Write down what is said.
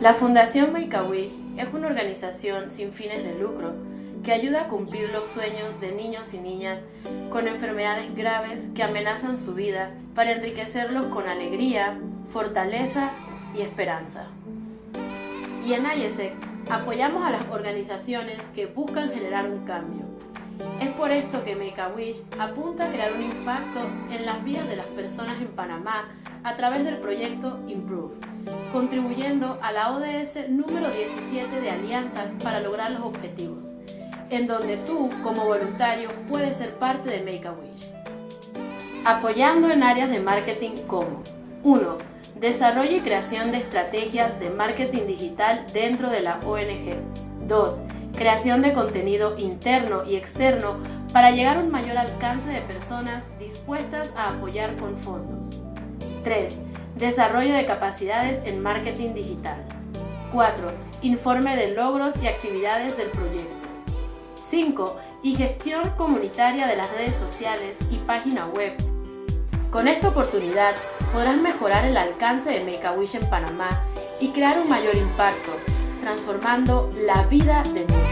La Fundación Make-A-Wish es una organización sin fines de lucro que ayuda a cumplir los sueños de niños y niñas con enfermedades graves que amenazan su vida para enriquecerlos con alegría, fortaleza y esperanza. Y en IESEC apoyamos a las organizaciones que buscan generar un cambio. Es por esto que Make-A-Wish apunta a crear un impacto en las vidas de las personas en Panamá a través del proyecto Improve, contribuyendo a la ODS número 17 de Alianzas para lograr los objetivos, en donde tú, como voluntario, puedes ser parte de Make-A-Wish. Apoyando en áreas de marketing como 1. Desarrollo y creación de estrategias de marketing digital dentro de la ONG. 2. Creación de contenido interno y externo para llegar a un mayor alcance de personas dispuestas a apoyar con fondos. 3. Desarrollo de capacidades en marketing digital. 4. Informe de logros y actividades del proyecto. 5. Y gestión comunitaria de las redes sociales y página web. Con esta oportunidad podrás mejorar el alcance de Make-A-Wish en Panamá y crear un mayor impacto, transformando la vida de muchos.